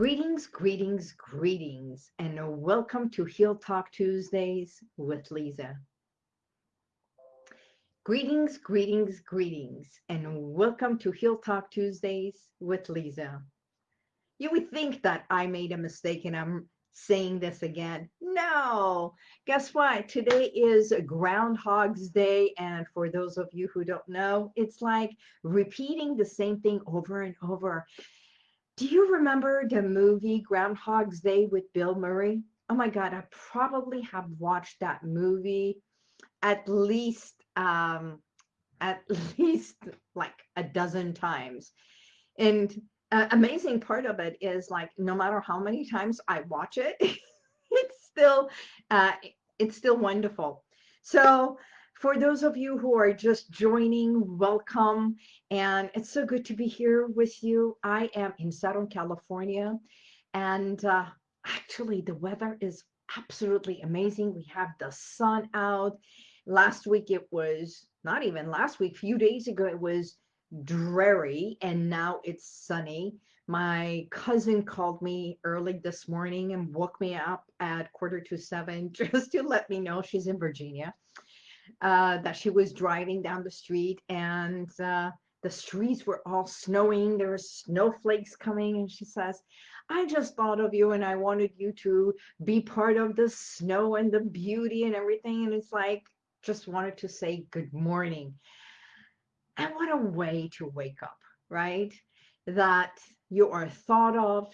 Greetings, greetings, greetings, and welcome to Heal Talk Tuesdays with Lisa. Greetings, greetings, greetings, and welcome to Heal Talk Tuesdays with Lisa. You would think that I made a mistake and I'm saying this again. No, guess what? Today is Groundhog's Day. And for those of you who don't know, it's like repeating the same thing over and over. Do you remember the movie Groundhog's Day with Bill Murray? Oh my God, I probably have watched that movie at least um, at least like a dozen times. And uh, amazing part of it is like no matter how many times I watch it, it's still uh, it's still wonderful. So for those of you who are just joining, welcome. And it's so good to be here with you. I am in Southern California. And uh, actually, the weather is absolutely amazing. We have the sun out. Last week, it was not even last week, a few days ago, it was dreary. And now it's sunny. My cousin called me early this morning and woke me up at quarter to seven just to let me know she's in Virginia uh, that she was driving down the street and uh, the streets were all snowing. There were snowflakes coming. And she says, I just thought of you and I wanted you to be part of the snow and the beauty and everything. And it's like, just wanted to say good morning. And what a way to wake up, right? That you are thought of,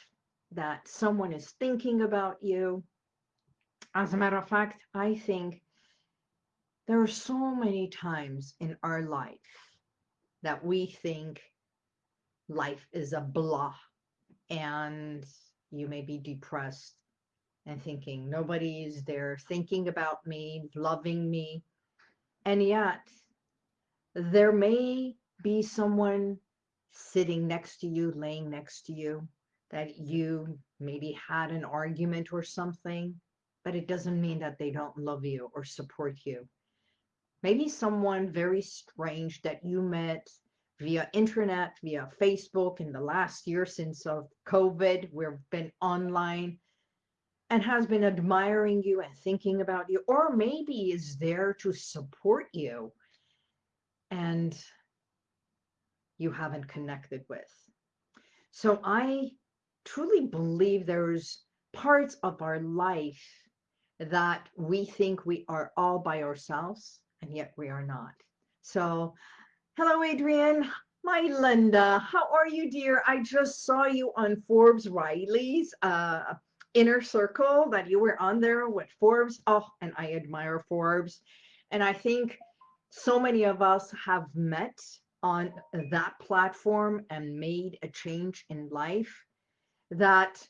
that someone is thinking about you. As a matter of fact, I think there are so many times in our life that we think life is a blah and you may be depressed and thinking nobody is there thinking about me, loving me. And yet there may be someone sitting next to you, laying next to you, that you maybe had an argument or something, but it doesn't mean that they don't love you or support you maybe someone very strange that you met via internet, via Facebook in the last year since of COVID, we've been online and has been admiring you and thinking about you, or maybe is there to support you and you haven't connected with. So I truly believe there's parts of our life that we think we are all by ourselves and yet we are not. So, hello, Adrian. My Linda, how are you, dear? I just saw you on Forbes Riley's uh, inner circle that you were on there with Forbes. Oh, and I admire Forbes. And I think so many of us have met on that platform and made a change in life that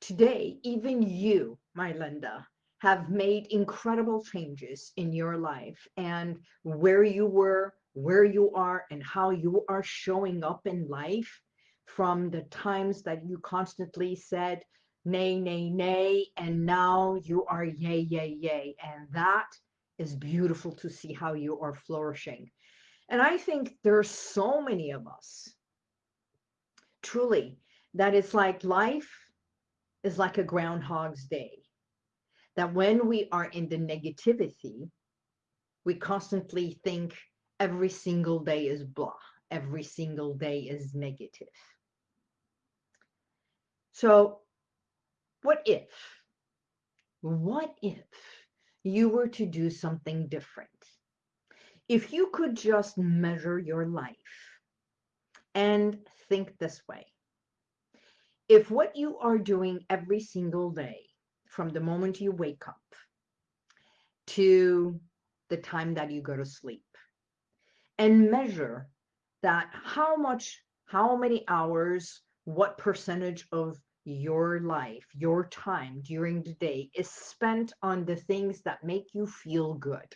today, even you, my Linda, have made incredible changes in your life and where you were, where you are, and how you are showing up in life from the times that you constantly said, nay, nay, nay, and now you are yay, yay, yay. And that is beautiful to see how you are flourishing. And I think there's so many of us, truly, that it's like life is like a Groundhog's Day that when we are in the negativity, we constantly think every single day is blah, every single day is negative. So, what if, what if you were to do something different? If you could just measure your life and think this way if what you are doing every single day from the moment you wake up to the time that you go to sleep and measure that how much, how many hours, what percentage of your life, your time during the day is spent on the things that make you feel good,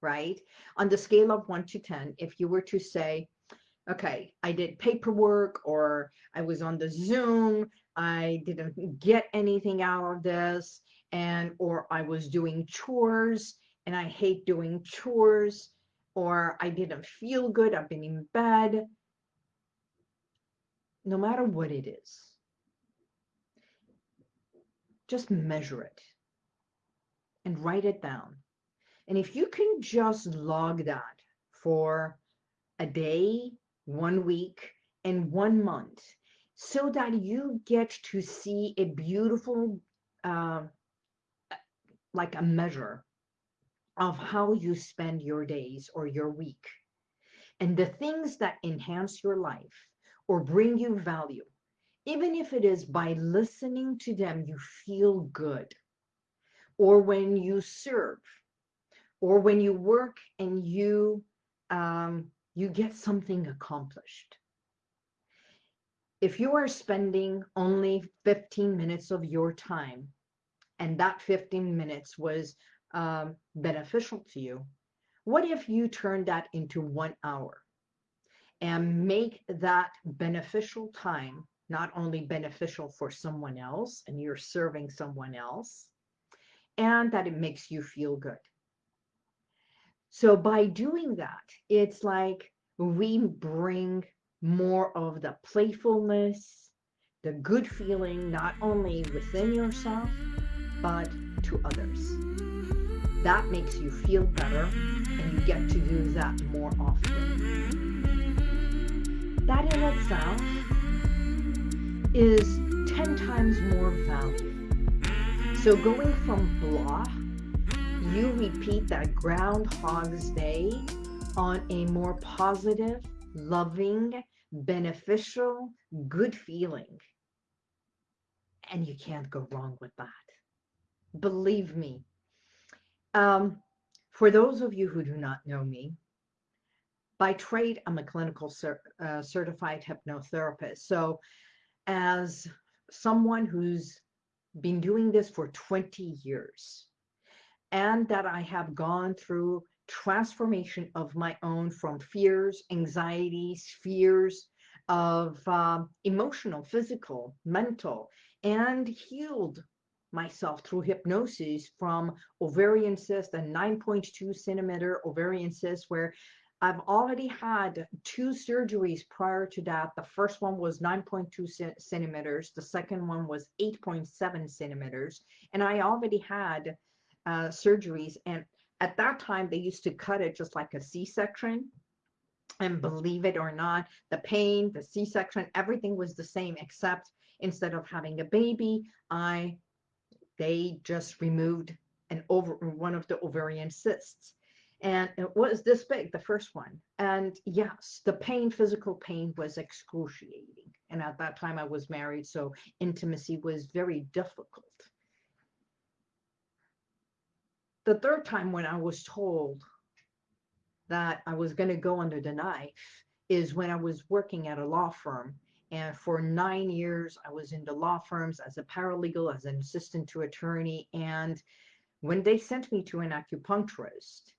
right? On the scale of one to 10, if you were to say, okay, I did paperwork or I was on the Zoom, I didn't get anything out of this, and or I was doing chores and I hate doing chores, or I didn't feel good, I've been in bed. No matter what it is, just measure it and write it down. And if you can just log that for a day, one week, and one month, so that you get to see a beautiful, uh, like a measure of how you spend your days or your week and the things that enhance your life or bring you value, even if it is by listening to them, you feel good, or when you serve, or when you work and you um, you get something accomplished. If you are spending only 15 minutes of your time, and that 15 minutes was um, beneficial to you, what if you turn that into one hour and make that beneficial time not only beneficial for someone else and you're serving someone else, and that it makes you feel good. So by doing that, it's like we bring more of the playfulness, the good feeling, not only within yourself, but to others. That makes you feel better and you get to do that more often. That in itself is 10 times more value. So going from blah, you repeat that Groundhog's Day on a more positive, loving, beneficial, good feeling. And you can't go wrong with that. Believe me. Um, for those of you who do not know me, by trade, I'm a clinical cer uh, certified hypnotherapist. So as someone who's been doing this for 20 years and that I have gone through transformation of my own from fears, anxieties, fears of um, emotional, physical, mental, and healed myself through hypnosis from ovarian cyst, a 9.2 centimeter ovarian cyst where I've already had two surgeries prior to that. The first one was 9.2 centimeters. The second one was 8.7 centimeters. And I already had uh, surgeries. And at that time, they used to cut it just like a C-section. And believe it or not, the pain, the C-section, everything was the same, except instead of having a baby, I they just removed an over one of the ovarian cysts. And it was this big the first one. And yes the pain physical pain was excruciating. And at that time i was married so intimacy was very difficult the third time when i was told that i was going to go under the knife is when i was working at a law firm and for nine years i was in the law firms as a paralegal as an assistant to attorney and when they sent me to an acupuncturist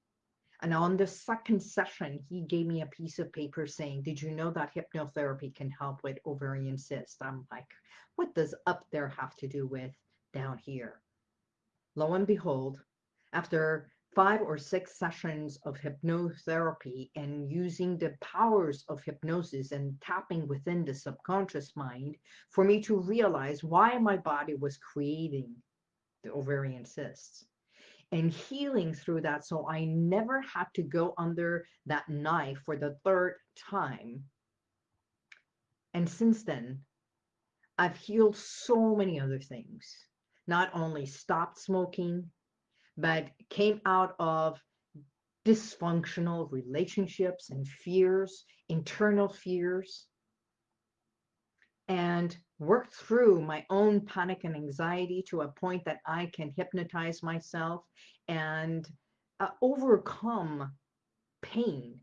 and on the second session, he gave me a piece of paper saying, did you know that hypnotherapy can help with ovarian cysts? I'm like, what does up there have to do with down here? Lo and behold, after five or six sessions of hypnotherapy and using the powers of hypnosis and tapping within the subconscious mind for me to realize why my body was creating the ovarian cysts and healing through that. So I never had to go under that knife for the third time. And since then, I've healed so many other things. Not only stopped smoking, but came out of dysfunctional relationships and fears, internal fears, and worked through my own panic and anxiety to a point that I can hypnotize myself and uh, overcome pain.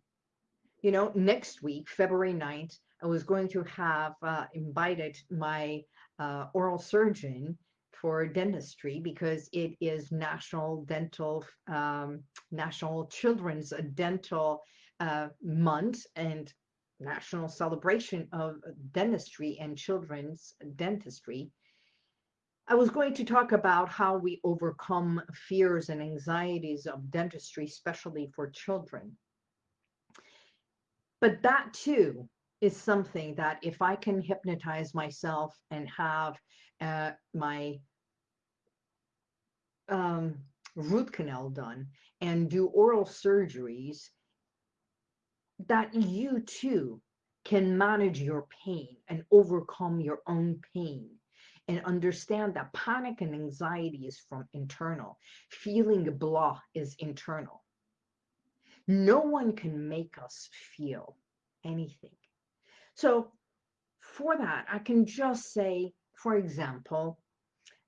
You know, next week, February 9th, I was going to have uh, invited my uh, oral surgeon for dentistry because it is National Dental, um, National Children's Dental uh, Month, and national celebration of dentistry and children's dentistry, I was going to talk about how we overcome fears and anxieties of dentistry, especially for children. But that too is something that if I can hypnotize myself and have uh, my um, root canal done and do oral surgeries, that you too can manage your pain and overcome your own pain and understand that panic and anxiety is from internal. Feeling blah is internal. No one can make us feel anything. So for that, I can just say, for example,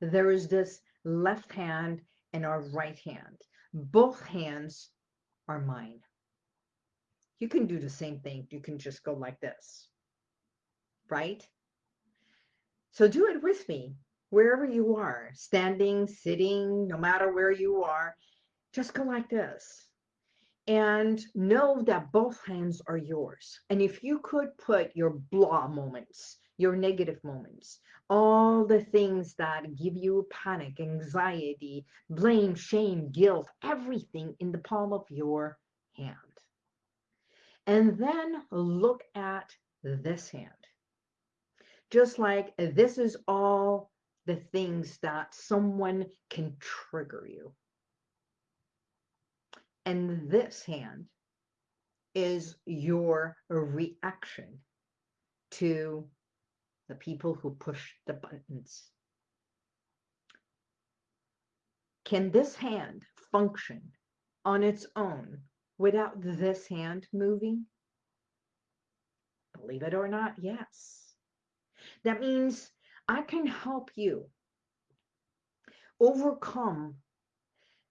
there is this left hand and our right hand. Both hands are mine. You can do the same thing. You can just go like this, right? So do it with me, wherever you are, standing, sitting, no matter where you are, just go like this. And know that both hands are yours. And if you could put your blah moments, your negative moments, all the things that give you panic, anxiety, blame, shame, guilt, everything in the palm of your hand. And then look at this hand. Just like this is all the things that someone can trigger you. And this hand is your reaction to the people who push the buttons. Can this hand function on its own without this hand moving? Believe it or not, yes. That means I can help you overcome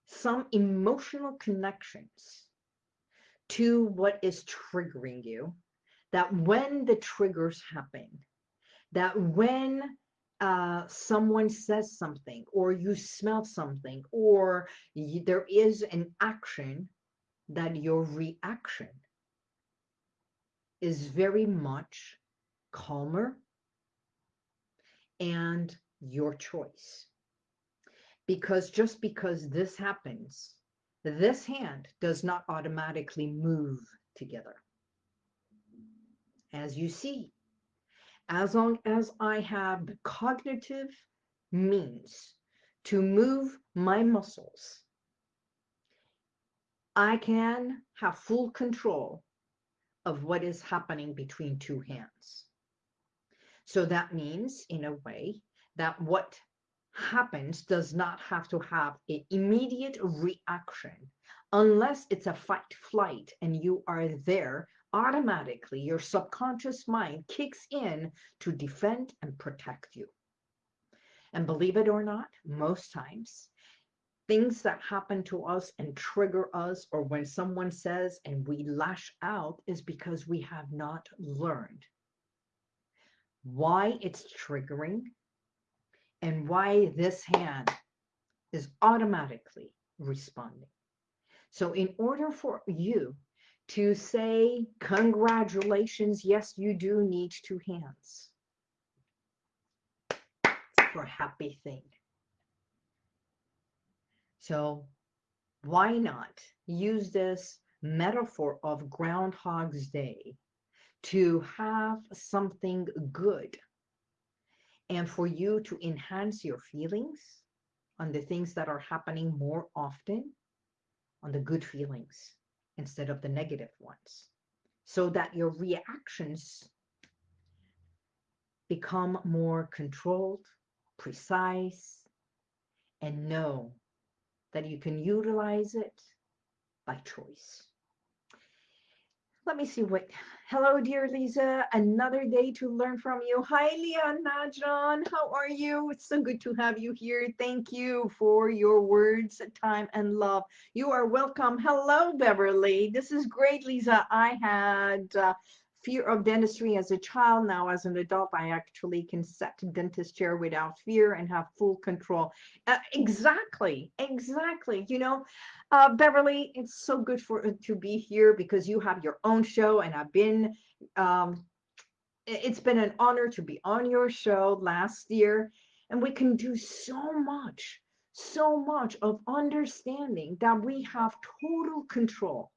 some emotional connections to what is triggering you. That when the triggers happen, that when uh, someone says something or you smell something or you, there is an action that your reaction is very much calmer and your choice. Because just because this happens, this hand does not automatically move together. As you see, as long as I have the cognitive means to move my muscles I can have full control of what is happening between two hands. So that means, in a way, that what happens does not have to have an immediate reaction unless it's a fight flight and you are there automatically your subconscious mind kicks in to defend and protect you and believe it or not most times things that happen to us and trigger us, or when someone says and we lash out, is because we have not learned why it's triggering and why this hand is automatically responding. So, in order for you to say, Congratulations, yes, you do need two hands. For a happy thing. So why not use this metaphor of Groundhog's Day to have something good and for you to enhance your feelings on the things that are happening more often on the good feelings instead of the negative ones so that your reactions become more controlled, precise, and know that you can utilize it by choice. Let me see what. Hello, dear Lisa. Another day to learn from you. Hi, Leah Najan. How are you? It's so good to have you here. Thank you for your words, time, and love. You are welcome. Hello, Beverly. This is great, Lisa. I had uh, fear of dentistry as a child. Now, as an adult, I actually can set a dentist chair without fear and have full control. Uh, exactly, exactly. You know, uh, Beverly, it's so good for uh, to be here because you have your own show, and I've been. Um, it's been an honor to be on your show last year, and we can do so much, so much of understanding that we have total control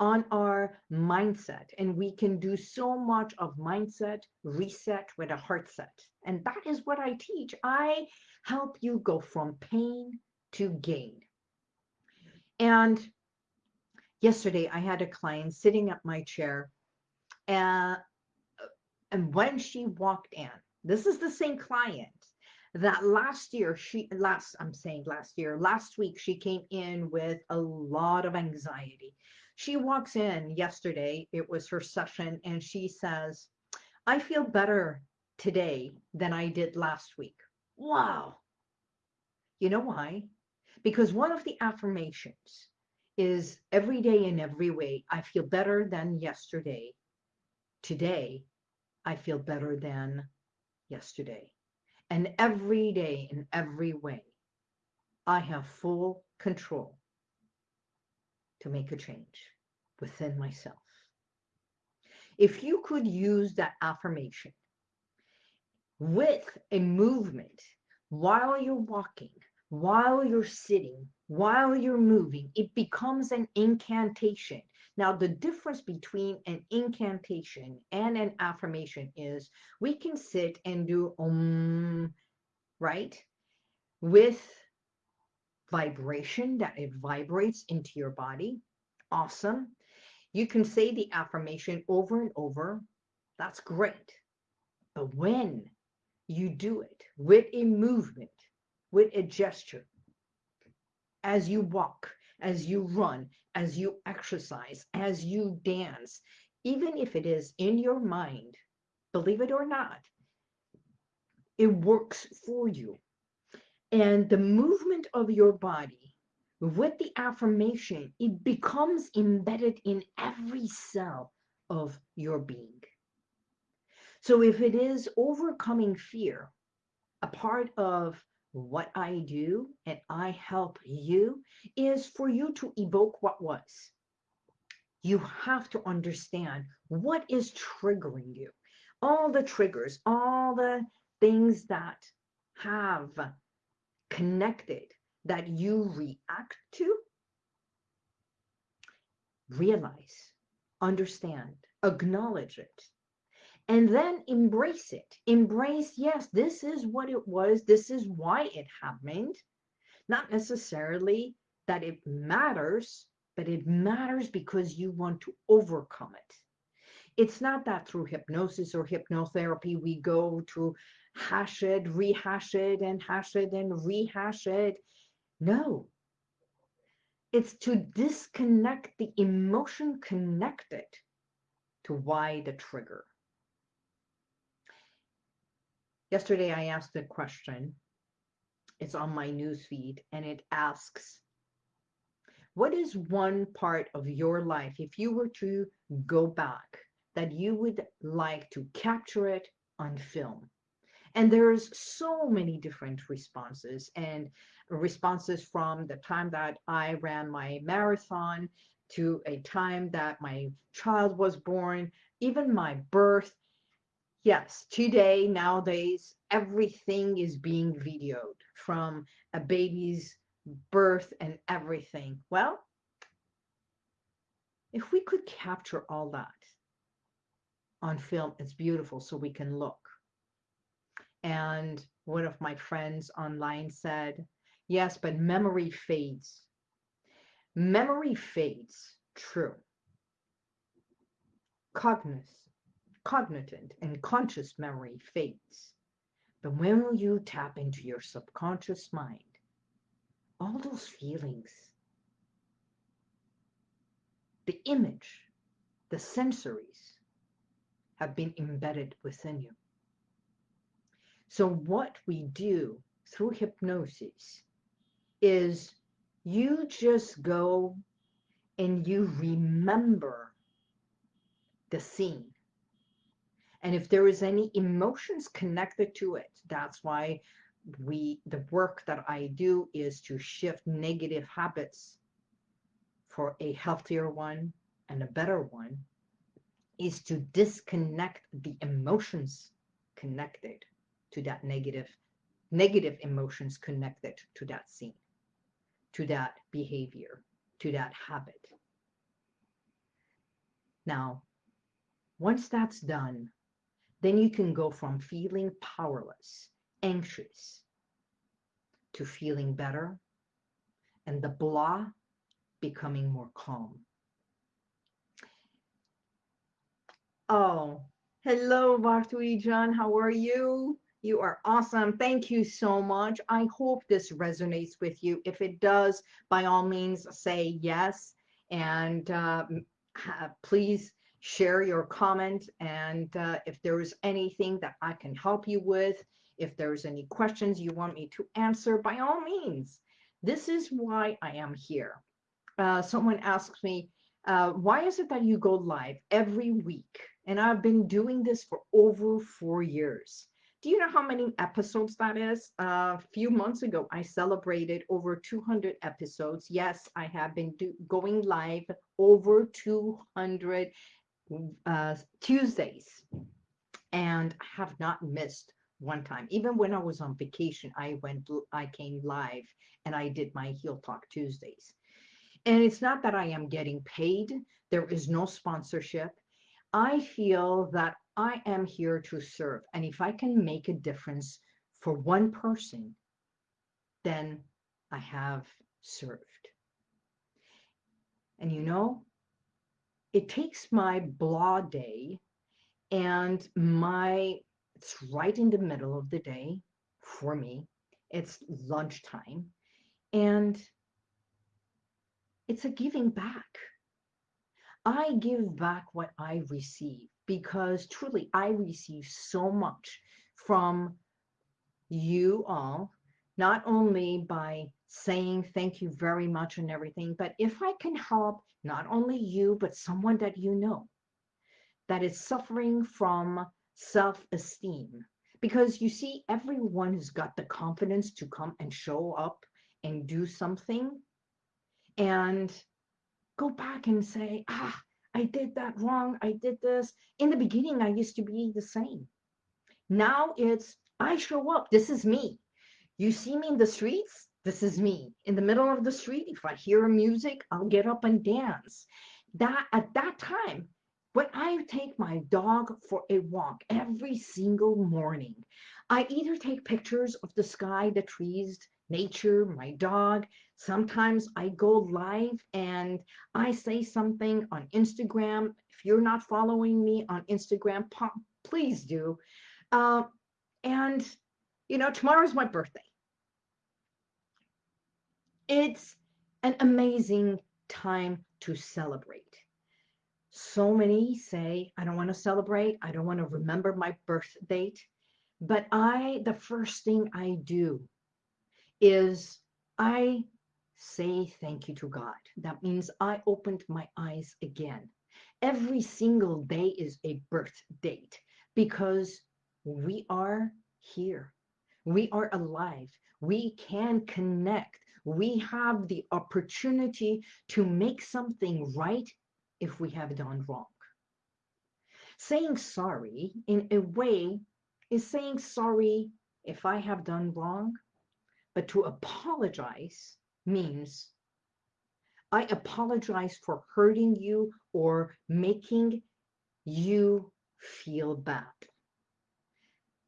on our mindset. And we can do so much of mindset reset with a heart set. And that is what I teach. I help you go from pain to gain. And yesterday I had a client sitting at my chair and, and when she walked in, this is the same client that last year she last I'm saying last year last week she came in with a lot of anxiety. She walks in yesterday, it was her session and she says, "I feel better today than I did last week." Wow. You know why? Because one of the affirmations is every day in every way, I feel better than yesterday. Today, I feel better than yesterday. And every day in every way, I have full control to make a change within myself. If you could use that affirmation with a movement while you're walking, while you're sitting, while you're moving, it becomes an incantation. Now, the difference between an incantation and an affirmation is we can sit and do um, right? With vibration that it vibrates into your body. Awesome. You can say the affirmation over and over. That's great. But when you do it with a movement, with a gesture, as you walk, as you run, as you exercise, as you dance, even if it is in your mind, believe it or not, it works for you. And the movement of your body with the affirmation, it becomes embedded in every cell of your being. So if it is overcoming fear, a part of what I do and I help you is for you to evoke what was. You have to understand what is triggering you. All the triggers, all the things that have connected that you react to, realize, understand, acknowledge it, and then embrace it. Embrace, yes, this is what it was. This is why it happened. Not necessarily that it matters, but it matters because you want to overcome it. It's not that through hypnosis or hypnotherapy we go to hash it, rehash it, and hash it and rehash it. No. It's to disconnect the emotion connected to why the trigger. Yesterday, I asked a question. It's on my newsfeed, and it asks, what is one part of your life, if you were to go back, that you would like to capture it on film? And there's so many different responses and responses from the time that I ran my marathon to a time that my child was born, even my birth, Yes, today, nowadays, everything is being videoed from a baby's birth and everything. Well, if we could capture all that on film, it's beautiful so we can look. And one of my friends online said, yes, but memory fades. Memory fades, true. Cognizance cognitive and conscious memory fades. But when you tap into your subconscious mind, all those feelings, the image, the sensories have been embedded within you. So what we do through hypnosis is you just go and you remember the scene. And if there is any emotions connected to it that's why we the work that i do is to shift negative habits for a healthier one and a better one is to disconnect the emotions connected to that negative negative emotions connected to that scene to that behavior to that habit now once that's done then you can go from feeling powerless, anxious, to feeling better, and the blah becoming more calm. Oh, hello, Bartui John. How are you? You are awesome. Thank you so much. I hope this resonates with you. If it does, by all means, say yes. And uh, please share your comment. And uh, if there's anything that I can help you with, if there's any questions you want me to answer, by all means. This is why I am here. Uh, someone asks me, uh, why is it that you go live every week? And I've been doing this for over four years. Do you know how many episodes that is? A few months ago, I celebrated over 200 episodes. Yes, I have been do, going live over 200 uh, Tuesdays and have not missed one time. Even when I was on vacation, I went, I came live and I did my Heal Talk Tuesdays. And it's not that I am getting paid. There is no sponsorship. I feel that I am here to serve. And if I can make a difference for one person, then I have served. And you know, it takes my blah day and my, it's right in the middle of the day for me. It's lunchtime. And it's a giving back. I give back what I receive because truly I receive so much from you all, not only by saying thank you very much and everything, but if I can help not only you, but someone that you know that is suffering from self-esteem. Because you see, everyone has got the confidence to come and show up and do something and go back and say, ah, I did that wrong. I did this. In the beginning, I used to be the same. Now it's, I show up. This is me. You see me in the streets? This is me. In the middle of the street, if I hear music, I'll get up and dance. That At that time, when I take my dog for a walk every single morning, I either take pictures of the sky, the trees, nature, my dog. Sometimes I go live and I say something on Instagram. If you're not following me on Instagram, please do. Uh, and, you know, tomorrow's my birthday. It's an amazing time to celebrate. So many say, I don't want to celebrate. I don't want to remember my birth date. But I, the first thing I do is I say thank you to God. That means I opened my eyes again. Every single day is a birth date because we are here. We are alive. We can connect. We have the opportunity to make something right if we have done wrong. Saying sorry in a way is saying sorry if I have done wrong but to apologize means I apologize for hurting you or making you feel bad.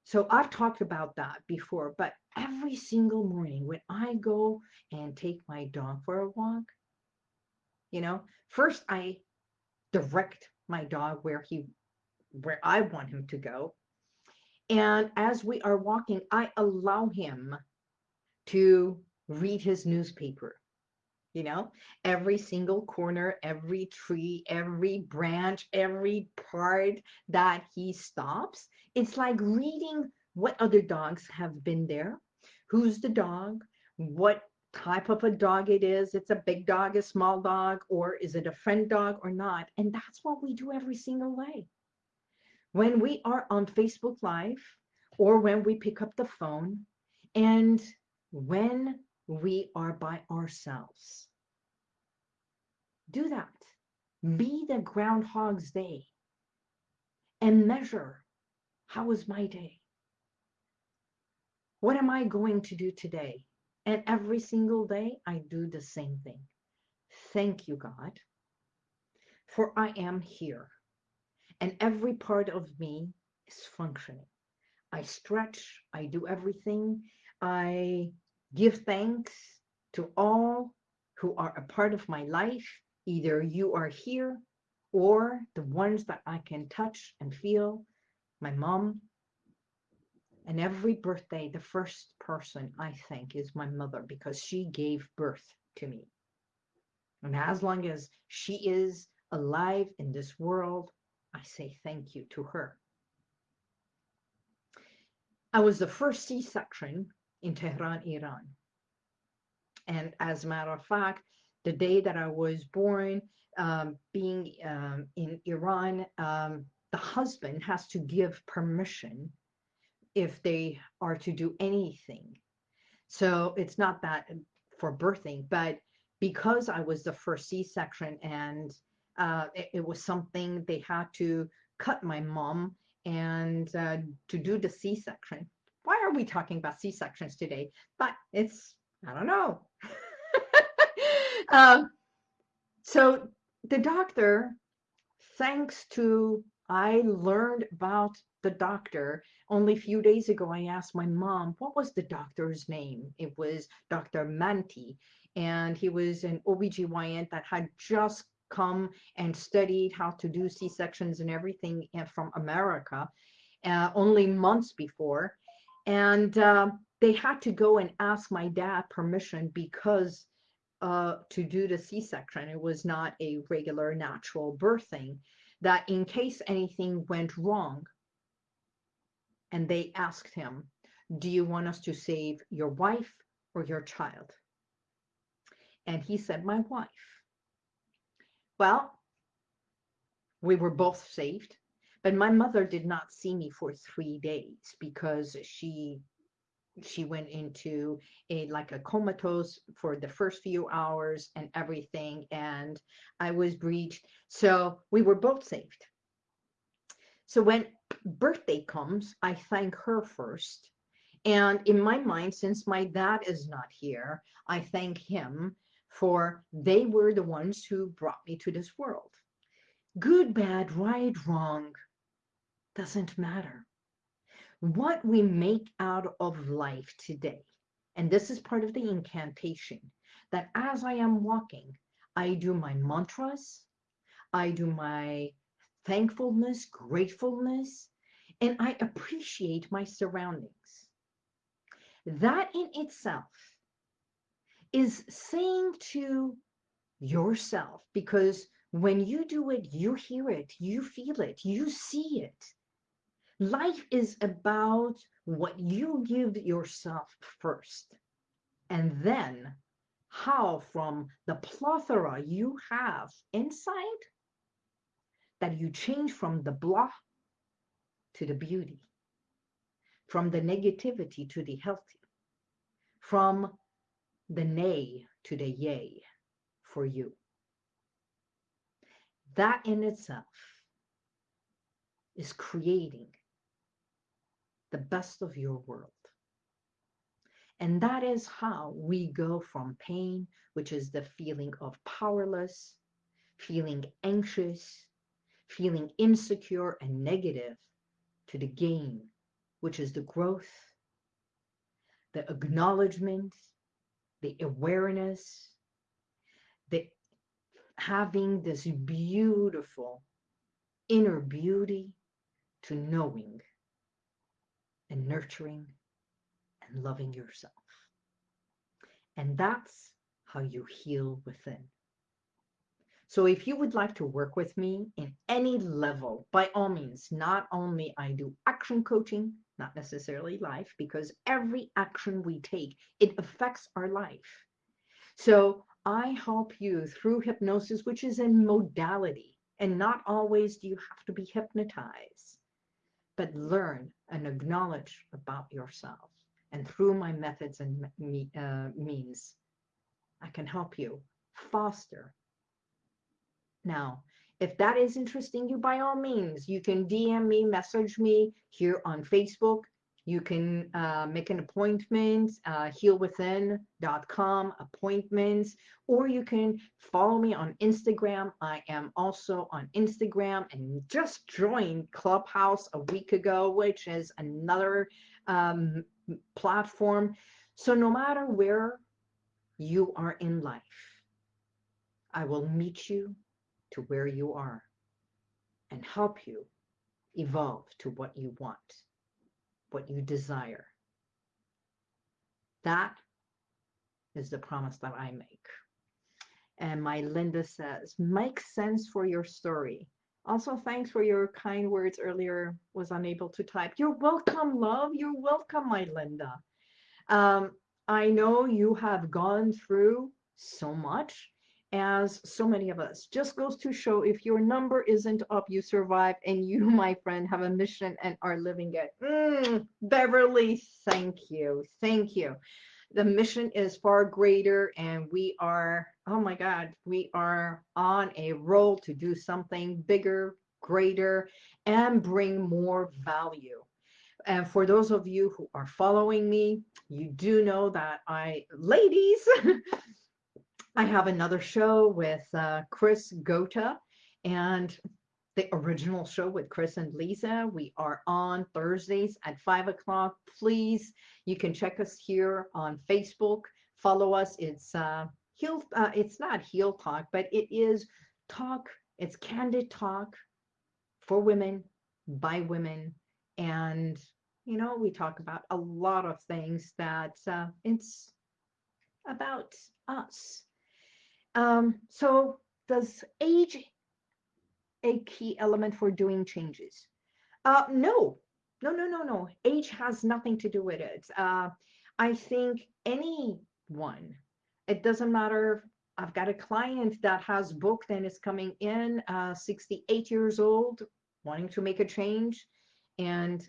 So I've talked about that before, but every single morning when I go and take my dog for a walk, you know, first I direct my dog where he, where I want him to go. And as we are walking, I allow him to read his newspaper. You know, every single corner, every tree, every branch, every part that he stops, it's like reading what other dogs have been there, who's the dog, what type of a dog it is. It's a big dog, a small dog, or is it a friend dog or not? And that's what we do every single day. When we are on Facebook Live or when we pick up the phone and when we are by ourselves. Do that. Be the Groundhog's Day and measure how was my day? What am I going to do today? And every single day, I do the same thing. Thank you, God, for I am here. And every part of me is functioning. I stretch, I do everything, I give thanks to all who are a part of my life. Either you are here or the ones that I can touch and feel, my mom. And every birthday, the first person I thank is my mother because she gave birth to me. And as long as she is alive in this world, I say thank you to her. I was the first C-section in Tehran, Iran. And as a matter of fact, the day that I was born, um, being um, in Iran, um, the husband has to give permission if they are to do anything. So it's not that for birthing, but because I was the first C-section and uh, it, it, was something they had to cut my mom and uh, to do the C-section. Why are we talking about C-sections today? But it's, I don't know. um, so the doctor, thanks to, I learned about the doctor only a few days ago. I asked my mom, what was the doctor's name? It was Dr. Manti. And he was an OBGYN that had just come and studied how to do C-sections and everything eh, from America uh, only months before. And uh, they had to go and ask my dad permission because uh, to do the C-section, it was not a regular natural birthing, that in case anything went wrong, and they asked him, do you want us to save your wife or your child? And he said, my wife. Well, we were both saved, but my mother did not see me for three days because she she went into a like a comatose for the first few hours and everything and I was breached. So we were both saved. So when birthday comes I thank her first. And in my mind since my dad is not here I thank him for they were the ones who brought me to this world. Good bad right wrong doesn't matter what we make out of life today. And this is part of the incantation that as I am walking, I do my mantras, I do my thankfulness, gratefulness, and I appreciate my surroundings. That in itself is saying to yourself, because when you do it, you hear it, you feel it, you see it. Life is about what you give yourself first. And then how from the plethora you have inside that you change from the blah to the beauty, from the negativity to the healthy, from the nay to the yay for you. That in itself is creating the best of your world. And that is how we go from pain, which is the feeling of powerless, feeling anxious, feeling insecure and negative, to the gain, which is the growth, the acknowledgement, the awareness, the having this beautiful inner beauty to knowing and nurturing and loving yourself. And that's how you heal within. So if you would like to work with me in any level, by all means, not only I do action coaching, not necessarily life, because every action we take, it affects our life. So I help you through hypnosis, which is a modality, and not always do you have to be hypnotized but learn and acknowledge about yourself. And through my methods and me, uh, means, I can help you foster. Now, if that is interesting you, by all means, you can DM me, message me here on Facebook, you can uh, make an appointment, uh, healwithin.com appointments, or you can follow me on Instagram. I am also on Instagram and just joined Clubhouse a week ago, which is another um, platform. So no matter where you are in life, I will meet you to where you are and help you evolve to what you want, what you desire. That is the promise that I make. And Melinda says, makes sense for your story. Also, thanks for your kind words earlier. Was unable to type. You're welcome, love. You're welcome, Melinda. Um, I know you have gone through so much as so many of us. Just goes to show if your number isn't up, you survive, and you, my friend, have a mission and are living it. Mm, Beverly, thank you. Thank you the mission is far greater and we are oh my god we are on a roll to do something bigger greater and bring more value and for those of you who are following me you do know that i ladies i have another show with uh, chris gota and the original show with Chris and Lisa. We are on Thursdays at five o'clock. Please, you can check us here on Facebook. Follow us. It's uh, heel. Uh, it's not Heal Talk, but it is talk. It's candid talk for women by women, and you know we talk about a lot of things that uh, it's about us. Um, so does age a key element for doing changes? Uh, no, no, no, no, no. Age has nothing to do with it. Uh, I think anyone, it doesn't matter. I've got a client that has booked and is coming in, uh, 68 years old, wanting to make a change, and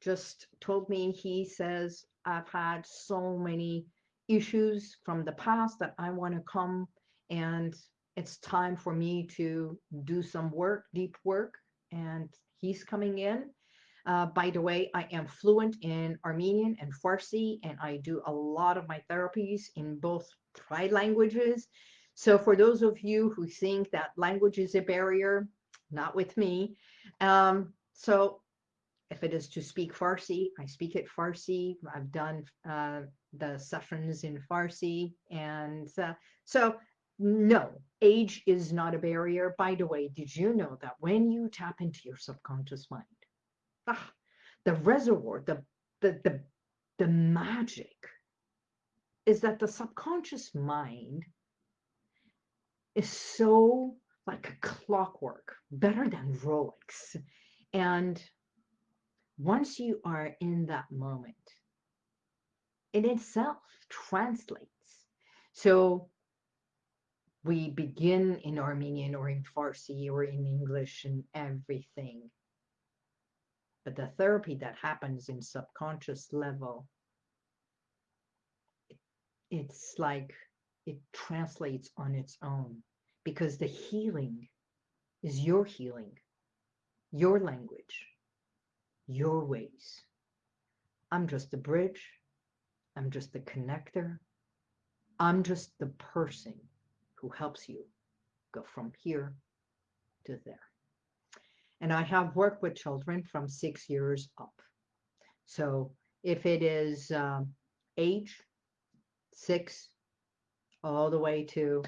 just told me he says, I've had so many issues from the past that I want to come and it's time for me to do some work, deep work, and he's coming in. Uh, by the way, I am fluent in Armenian and Farsi, and I do a lot of my therapies in both tri languages. So for those of you who think that language is a barrier, not with me. Um, so if it is to speak Farsi, I speak it Farsi. I've done uh, the sessions in Farsi. And uh, so no, age is not a barrier. By the way, did you know that when you tap into your subconscious mind, ah, the reservoir, the, the, the, the magic is that the subconscious mind is so like a clockwork, better than Rolex. And once you are in that moment, it itself translates. So we begin in Armenian or in Farsi or in English and everything. But the therapy that happens in subconscious level, it, it's like it translates on its own because the healing is your healing, your language, your ways. I'm just the bridge. I'm just the connector. I'm just the person who helps you go from here to there. And I have worked with children from six years up. So if it is um, age, six, all the way to,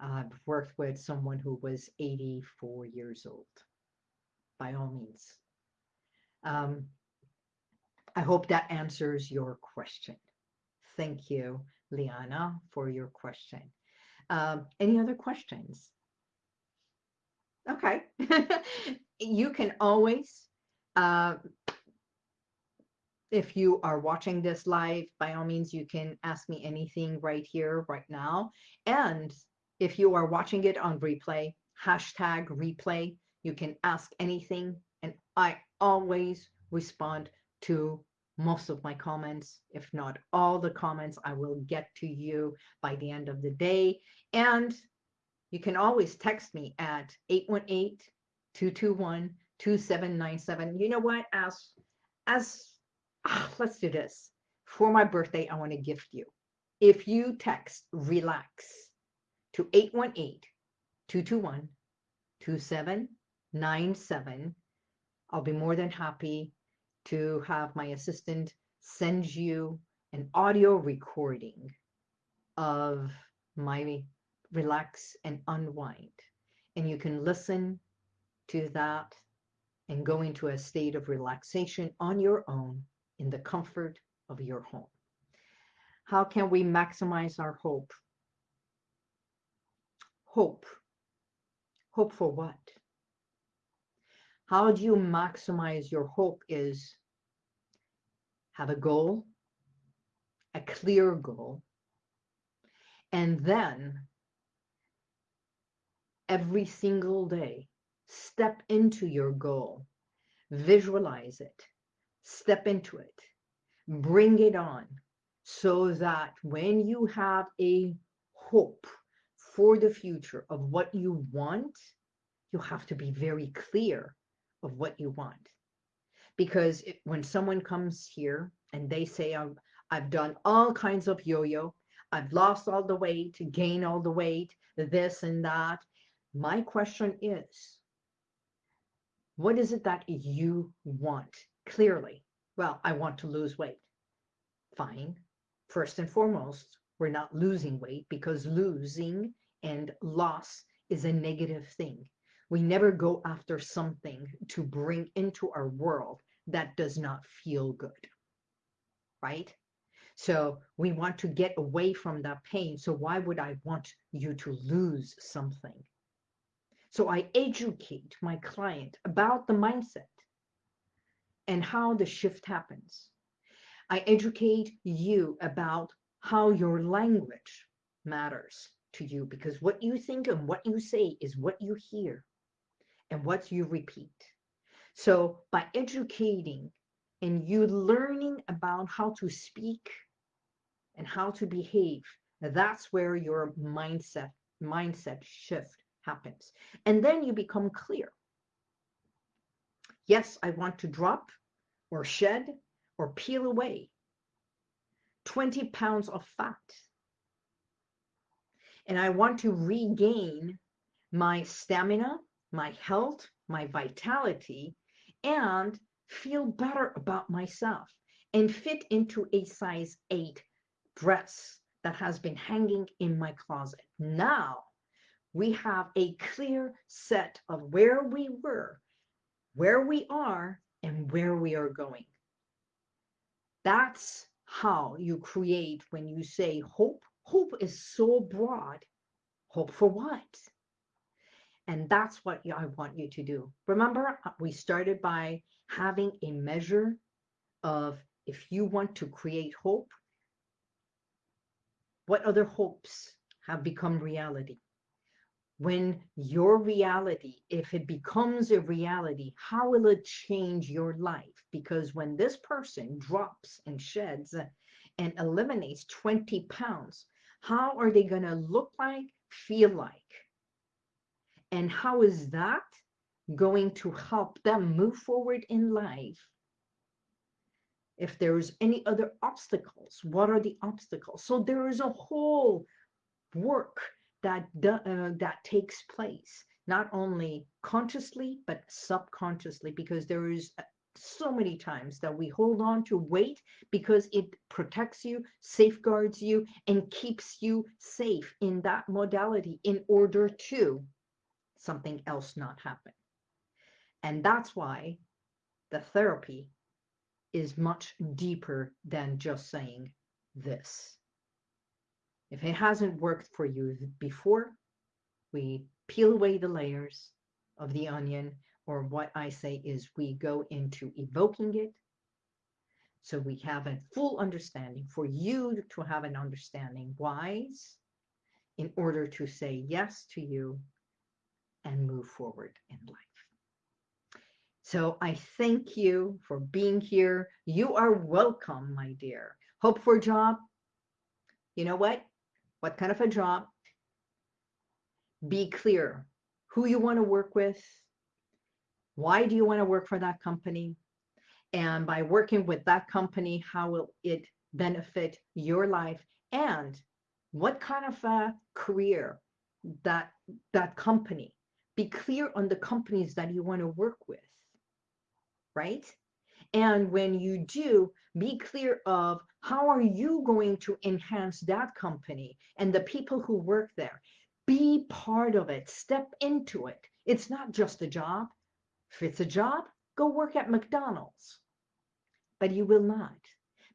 I've worked with someone who was 84 years old, by all means. Um, I hope that answers your question. Thank you, Liana, for your question. Um, any other questions? Okay. you can always, uh, if you are watching this live, by all means, you can ask me anything right here, right now. And if you are watching it on replay, hashtag replay, you can ask anything. And I always respond to most of my comments, if not all the comments, I will get to you by the end of the day. And you can always text me at 818-221-2797. You know what? As, as ah, let's do this. For my birthday, I want to gift you. If you text relax to 818-221-2797, I'll be more than happy to have my assistant send you an audio recording of my relax, and unwind. And you can listen to that and go into a state of relaxation on your own in the comfort of your home. How can we maximize our hope? Hope. Hope for what? How do you maximize your hope is have a goal, a clear goal, and then every single day step into your goal, visualize it, step into it, bring it on so that when you have a hope for the future of what you want, you have to be very clear of what you want. Because it, when someone comes here and they say, I've, I've done all kinds of yo-yo, I've lost all the weight, gain all the weight, this and that. My question is, what is it that you want clearly? Well, I want to lose weight. Fine. First and foremost, we're not losing weight because losing and loss is a negative thing. We never go after something to bring into our world that does not feel good, right? So we want to get away from that pain. So why would I want you to lose something? So I educate my client about the mindset and how the shift happens. I educate you about how your language matters to you because what you think and what you say is what you hear and what you repeat. So by educating and you learning about how to speak and how to behave, that's where your mindset mindset shift happens. And then you become clear. Yes, I want to drop or shed or peel away 20 pounds of fat. And I want to regain my stamina, my health, my vitality, and feel better about myself and fit into a size 8 dress that has been hanging in my closet. Now we have a clear set of where we were, where we are, and where we are going. That's how you create when you say hope. Hope is so broad. Hope for what? And that's what I want you to do. Remember, uh, we started by having a measure of if you want to create hope, what other hopes have become reality? when your reality, if it becomes a reality, how will it change your life? Because when this person drops and sheds and eliminates 20 pounds, how are they going to look like, feel like? And how is that going to help them move forward in life? If there's any other obstacles, what are the obstacles? So there is a whole work that uh, that takes place not only consciously but subconsciously because there is uh, so many times that we hold on to weight because it protects you safeguards you and keeps you safe in that modality in order to something else not happen and that's why the therapy is much deeper than just saying this if it hasn't worked for you before, we peel away the layers of the onion, or what I say is we go into evoking it. So we have a full understanding for you to have an understanding wise in order to say yes to you and move forward in life. So I thank you for being here. You are welcome, my dear. Hope for a job. You know what? what kind of a job, be clear who you want to work with, why do you want to work for that company, and by working with that company, how will it benefit your life, and what kind of a career that that company. Be clear on the companies that you want to work with, right? And when you do, be clear of how are you going to enhance that company and the people who work there. Be part of it. Step into it. It's not just a job. If it's a job, go work at McDonald's. But you will not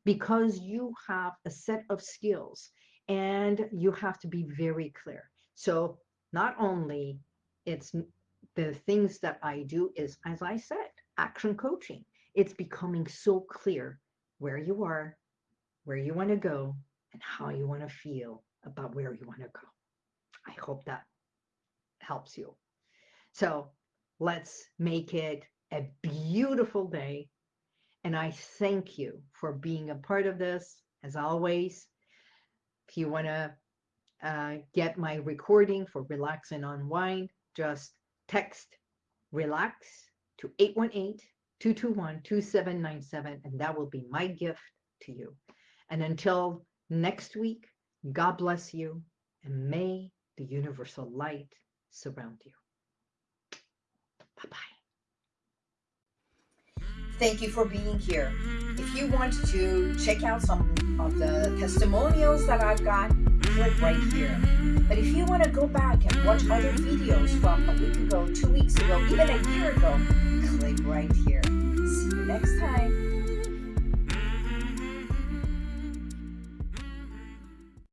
because you have a set of skills and you have to be very clear. So not only it's the things that I do is, as I said, action coaching. It's becoming so clear where you are, where you want to go, and how you want to feel about where you want to go. I hope that helps you. So let's make it a beautiful day. And I thank you for being a part of this, as always. If you want to uh, get my recording for Relax and Unwind, just text RELAX to 818-221-2797, and that will be my gift to you. And until next week, God bless you, and may the universal light surround you. Bye-bye. Thank you for being here. If you want to check out some of the testimonials that I've got, click right here. But if you want to go back and watch other videos from a week ago, two weeks ago, even a year ago, click right here. See you next time.